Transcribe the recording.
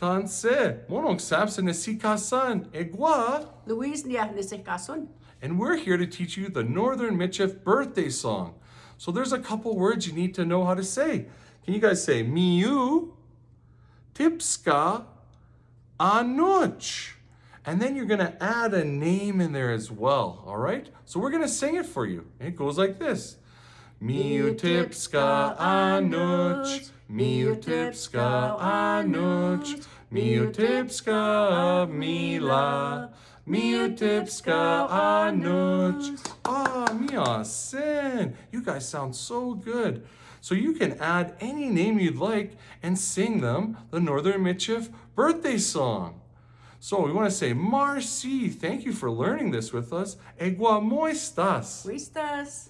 Tanse, monong Samson Nesikasan, Egwa. Luis niya nisikason. And we're here to teach you the Northern Michif birthday song. So there's a couple words you need to know how to say. Can you guys say Miu, Tipska, Anuch? And then you're gonna add a name in there as well, all right? So we're gonna sing it for you. It goes like this. Miu Tipska Anuch, Miu Tipska Anuch, Miu Tipska Mila. Miutipska Anuch. Ah, Miasen. You guys sound so good. So you can add any name you'd like and sing them the Northern Michif birthday song. So we want to say, Marcy, thank you for learning this with us. Egua moistas. Luistas.